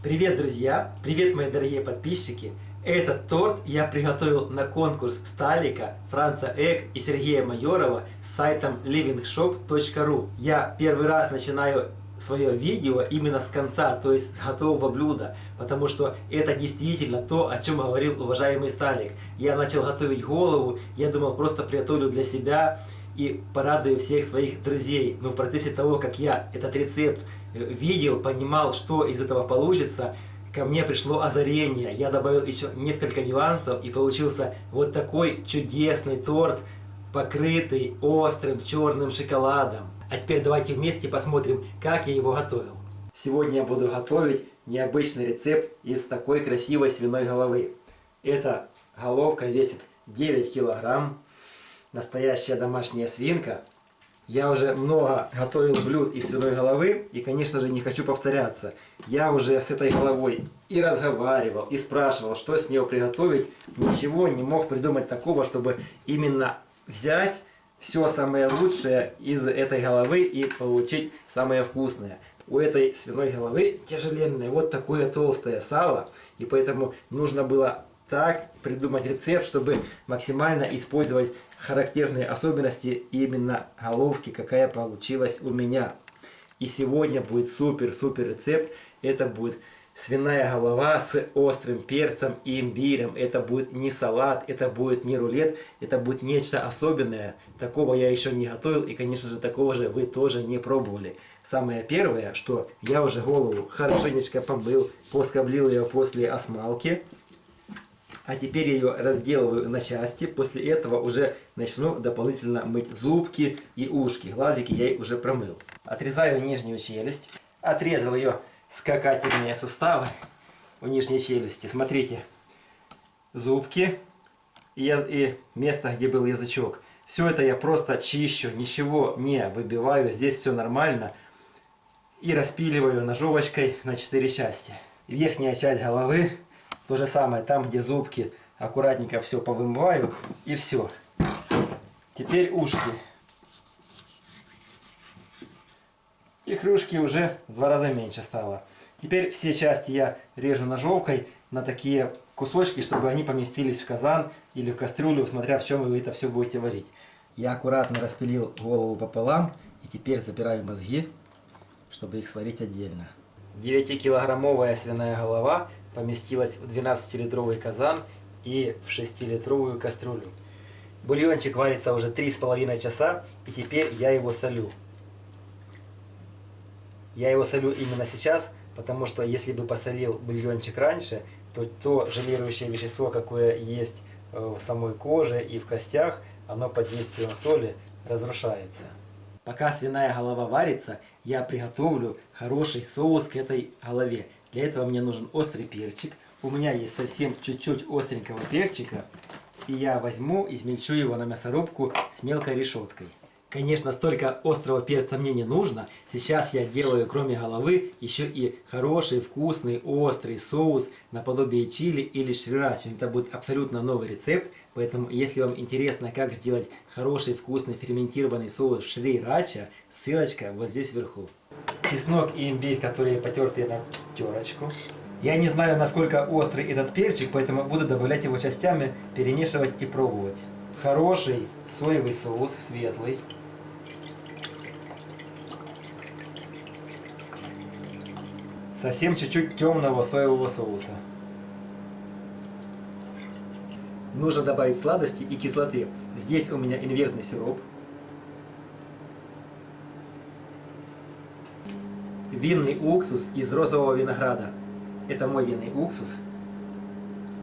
Привет, друзья! Привет, мои дорогие подписчики! Этот торт я приготовил на конкурс Сталика, Франца Эк и Сергея Майорова с сайтом livingshop.ru. Я первый раз начинаю свое видео именно с конца, то есть с готового блюда, потому что это действительно то, о чем говорил уважаемый Сталик. Я начал готовить голову, я думал просто приготовлю для себя и порадую всех своих друзей. Но в процессе того, как я этот рецепт э, видел, понимал, что из этого получится, ко мне пришло озарение. Я добавил еще несколько нюансов и получился вот такой чудесный торт, покрытый острым черным шоколадом. А теперь давайте вместе посмотрим, как я его готовил. Сегодня я буду готовить необычный рецепт из такой красивой свиной головы. Эта головка весит 9 килограмм настоящая домашняя свинка. Я уже много готовил блюд из свиной головы и, конечно же, не хочу повторяться. Я уже с этой головой и разговаривал, и спрашивал, что с нее приготовить. Ничего не мог придумать такого, чтобы именно взять все самое лучшее из этой головы и получить самое вкусное. У этой свиной головы тяжеленное вот такое толстое сало, и поэтому нужно было так придумать рецепт, чтобы максимально использовать характерные особенности именно головки, какая получилась у меня. И сегодня будет супер-супер рецепт. Это будет свиная голова с острым перцем и имбирем. Это будет не салат, это будет не рулет, это будет нечто особенное. Такого я еще не готовил и, конечно же, такого же вы тоже не пробовали. Самое первое, что я уже голову хорошенечко помыл, поскоблил ее после осмалки. А теперь я ее разделываю на части. После этого уже начну дополнительно мыть зубки и ушки. Глазики я уже промыл. Отрезаю нижнюю челюсть. Отрезал ее скакательные суставы у нижней челюсти. Смотрите. Зубки и, и место, где был язычок. Все это я просто чищу, ничего не выбиваю. Здесь все нормально. И распиливаю ножовочкой на 4 части. Верхняя часть головы то же самое, там где зубки, аккуратненько все повымываю и все. Теперь ушки. Их рюшки уже в два раза меньше стало. Теперь все части я режу ножовкой на такие кусочки, чтобы они поместились в казан или в кастрюлю, смотря в чем вы это все будете варить. Я аккуратно распилил голову пополам и теперь забираю мозги, чтобы их сварить отдельно. 9-килограммовая свиная голова поместилась в 12-литровый казан и в 6-литровую кастрюлю. Бульончик варится уже 3,5 часа, и теперь я его солю. Я его солю именно сейчас, потому что если бы посолил бульончик раньше, то то желирующее вещество, какое есть э, в самой коже и в костях, оно под действием соли разрушается. Пока свиная голова варится, я приготовлю хороший соус к этой голове. Для этого мне нужен острый перчик. У меня есть совсем чуть-чуть остренького перчика. И я возьму, измельчу его на мясорубку с мелкой решеткой. Конечно, столько острого перца мне не нужно. Сейчас я делаю, кроме головы, еще и хороший, вкусный, острый соус наподобие чили или шрирачи. Это будет абсолютно новый рецепт. Поэтому, если вам интересно, как сделать хороший, вкусный, ферментированный соус шрирача, ссылочка вот здесь вверху. Чеснок и имбирь, которые потертые на терочку. Я не знаю, насколько острый этот перчик, поэтому буду добавлять его частями, перемешивать и пробовать. Хороший соевый соус, светлый. Совсем чуть-чуть темного соевого соуса. Нужно добавить сладости и кислоты. Здесь у меня инвертный сироп. Винный уксус из розового винограда. Это мой винный уксус.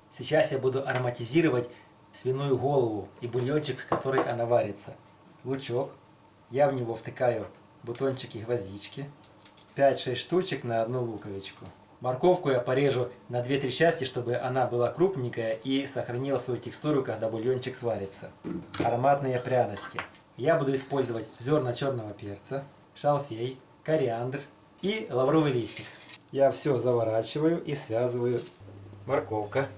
Сейчас я буду ароматизировать свиную голову и бульончик, в который она варится. Лучок. Я в него втыкаю бутончики гвоздички. 5-6 штучек на одну луковичку. Морковку я порежу на 2-3 части, чтобы она была крупненькая и сохранила свою текстуру, когда бульончик сварится. Ароматные пряности. Я буду использовать зерна черного перца, шалфей, кориандр и лавровый листик. Я все заворачиваю и связываю. Морковка.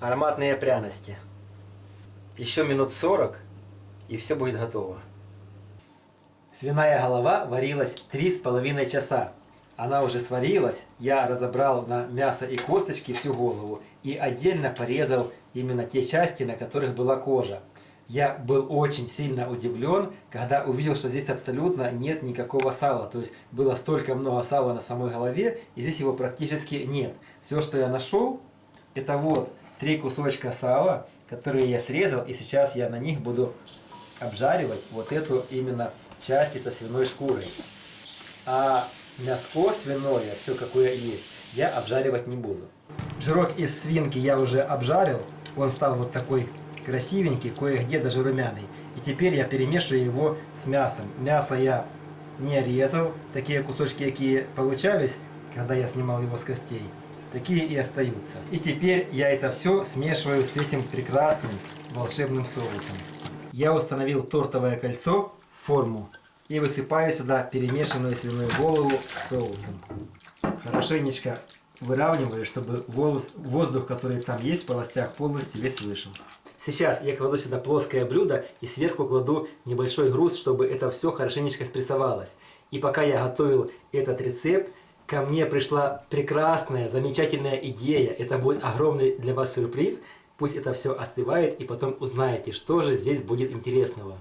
Ароматные пряности. Еще минут 40 и все будет готово. Свиная голова варилась 3,5 часа. Она уже сварилась, я разобрал на мясо и косточки всю голову и отдельно порезал именно те части, на которых была кожа. Я был очень сильно удивлен, когда увидел, что здесь абсолютно нет никакого сала. То есть было столько много сала на самой голове, и здесь его практически нет. Все, что я нашел, это вот три кусочка сала, которые я срезал, и сейчас я на них буду обжаривать вот эту именно части со свиной шкурой. А мяско свиное, все какое есть, я обжаривать не буду. Жирок из свинки я уже обжарил, он стал вот такой красивенький, кое-где даже румяный. И теперь я перемешиваю его с мясом. Мясо я не резал, такие кусочки, какие получались, когда я снимал его с костей, такие и остаются. И теперь я это все смешиваю с этим прекрасным волшебным соусом. Я установил тортовое кольцо в форму и высыпаю сюда перемешанную свиную голову с соусом. Хорошенечко выравниваю, чтобы воздух, который там есть в полостях, полностью весь вышел. Сейчас я кладу сюда плоское блюдо и сверху кладу небольшой груз, чтобы это все хорошенечко спрессовалось. И пока я готовил этот рецепт, ко мне пришла прекрасная, замечательная идея. Это будет огромный для вас сюрприз. Пусть это все остывает и потом узнаете, что же здесь будет интересного.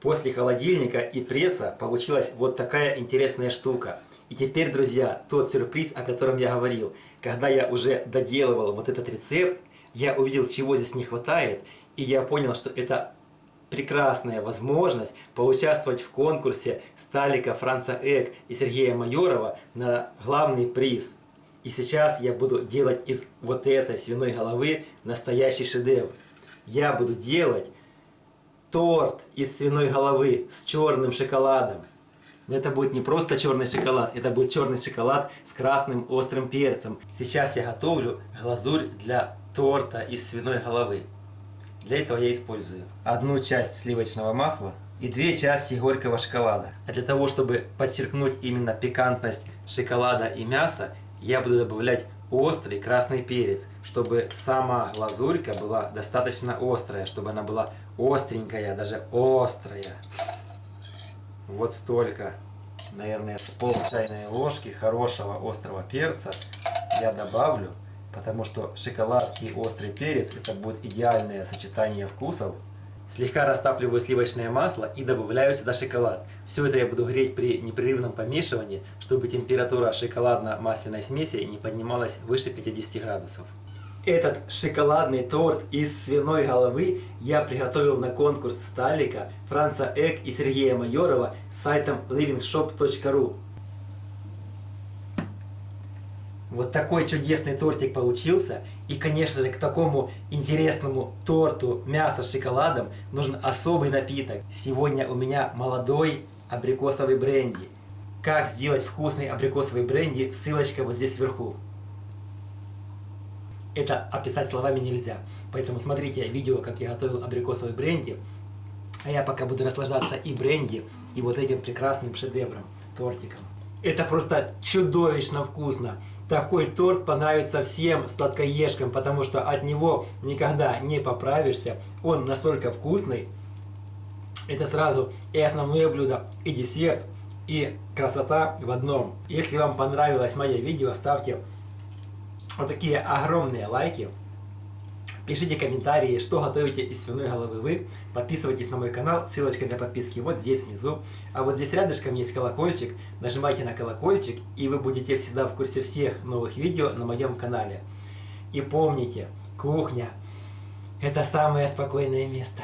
После холодильника и пресса получилась вот такая интересная штука. И теперь, друзья, тот сюрприз, о котором я говорил. Когда я уже доделывал вот этот рецепт, я увидел, чего здесь не хватает, и я понял, что это прекрасная возможность поучаствовать в конкурсе Сталика, Франца Эк и Сергея Майорова на главный приз. И сейчас я буду делать из вот этой свиной головы настоящий шедевр. Я буду делать торт из свиной головы с черным шоколадом. Это будет не просто черный шоколад, это будет черный шоколад с красным острым перцем. Сейчас я готовлю глазурь для торта из свиной головы. Для этого я использую одну часть сливочного масла и две части горького шоколада. А для того, чтобы подчеркнуть именно пикантность шоколада и мяса, я буду добавлять острый красный перец, чтобы сама глазурька была достаточно острая, чтобы она была остренькая, даже острая. Вот столько, наверное, с пол чайной ложки хорошего острого перца я добавлю, потому что шоколад и острый перец это будет идеальное сочетание вкусов. Слегка растапливаю сливочное масло и добавляю сюда шоколад. Все это я буду греть при непрерывном помешивании, чтобы температура шоколадно-масляной смеси не поднималась выше 50 градусов. Этот шоколадный торт из свиной головы я приготовил на конкурс Сталика, Франца Эк и Сергея Майорова с сайтом livingshop.ru. Вот такой чудесный тортик получился. И, конечно же, к такому интересному торту мясо с шоколадом нужен особый напиток. Сегодня у меня молодой абрикосовый бренди. Как сделать вкусный абрикосовый бренди, ссылочка вот здесь вверху. Это описать словами нельзя. Поэтому смотрите видео, как я готовил абрикосовый бренди. А я пока буду наслаждаться и бренди, и вот этим прекрасным шедевром, тортиком. Это просто чудовищно вкусно. Такой торт понравится всем сладкоежкам, потому что от него никогда не поправишься. Он настолько вкусный. Это сразу и основное блюдо, и десерт, и красота в одном. Если вам понравилось мое видео, ставьте вот такие огромные лайки. Пишите комментарии, что готовите из свиной головы вы. Подписывайтесь на мой канал, ссылочка для подписки вот здесь внизу. А вот здесь рядышком есть колокольчик. Нажимайте на колокольчик, и вы будете всегда в курсе всех новых видео на моем канале. И помните, кухня – это самое спокойное место.